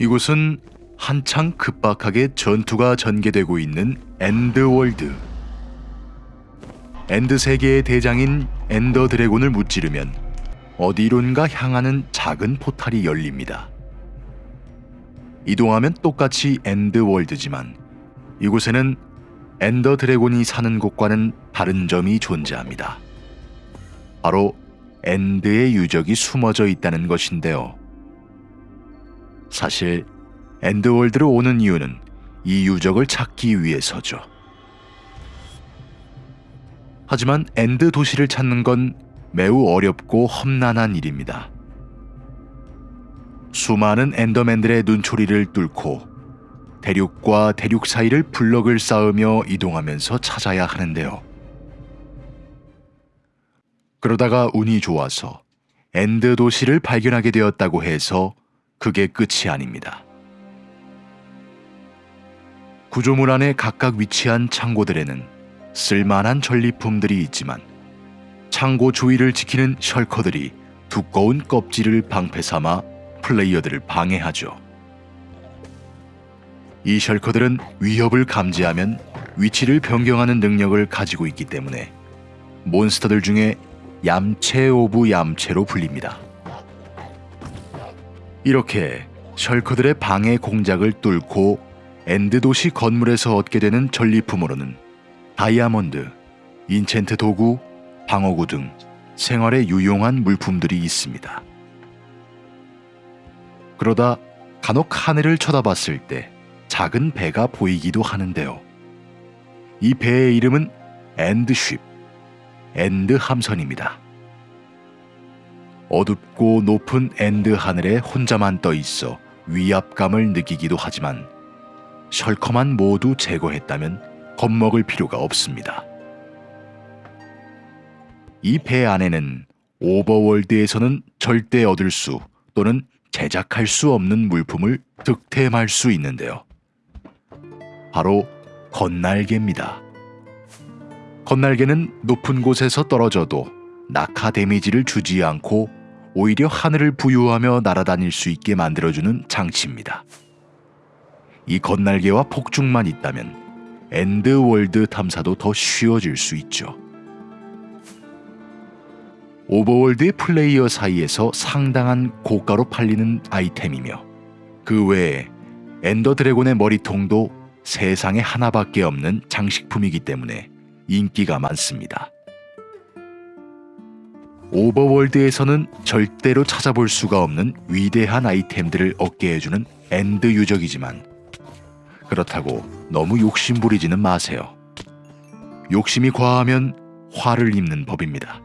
이곳은 한창 급박하게 전투가 전개되고 있는 엔드월드. 엔드 세계의 대장인 엔더 드래곤을 무찌르면 어디론가 향하는 작은 포탈이 열립니다. 이동하면 똑같이 엔드월드지만 이곳에는 엔더 드래곤이 사는 곳과는 다른 점이 존재합니다. 바로 엔드의 유적이 숨어져 있다는 것인데요. 사실 엔드월드로 오는 이유는 이 유적을 찾기 위해서죠. 하지만 엔드 도시를 찾는 건 매우 어렵고 험난한 일입니다. 수많은 엔더맨들의 눈초리를 뚫고 대륙과 대륙 사이를 블럭을 쌓으며 이동하면서 찾아야 하는데요. 그러다가 운이 좋아서 엔드 도시를 발견하게 되었다고 해서 그게 끝이 아닙니다. 구조물 안에 각각 위치한 창고들에는 쓸만한 전리품들이 있지만 창고 주위를 지키는 셜커들이 두꺼운 껍질을 방패 삼아 플레이어들을 방해하죠. 이 셜커들은 위협을 감지하면 위치를 변경하는 능력을 가지고 있기 때문에 몬스터들 중에 얌체 of 얌체로 불립니다. 이렇게 셜커들의 방해 공작을 뚫고 엔드 도시 건물에서 얻게 되는 전리품으로는 다이아몬드, enchant 도구, 방어구 등 생활에 유용한 물품들이 있습니다. 그러다 간혹 하늘을 쳐다봤을 때 작은 배가 보이기도 하는데요. 이 배의 이름은 End Ship, 엔드 함선입니다. 어둡고 높은 엔드 하늘에 혼자만 떠 있어 위압감을 느끼기도 하지만 셜커만 모두 제거했다면 겁먹을 필요가 없습니다. 이 배 안에는 오버월드에서는 절대 얻을 수 또는 제작할 수 없는 물품을 득템할 수 있는데요. 바로 겉날개입니다. 겉날개는 높은 곳에서 떨어져도 낙하 데미지를 주지 않고 오히려 하늘을 부유하며 날아다닐 수 있게 만들어주는 장치입니다. 이 겉날개와 폭죽만 있다면 엔드월드 탐사도 더 쉬워질 수 있죠. 오버월드의 플레이어 사이에서 상당한 고가로 팔리는 아이템이며 그 외에 엔더 드래곤의 머리통도 세상에 하나밖에 없는 장식품이기 때문에 인기가 많습니다. 오버월드에서는 절대로 찾아볼 수가 없는 위대한 아이템들을 얻게 해주는 엔드 유적이지만 그렇다고 너무 욕심 부리지는 마세요. 욕심이 과하면 화를 입는 법입니다.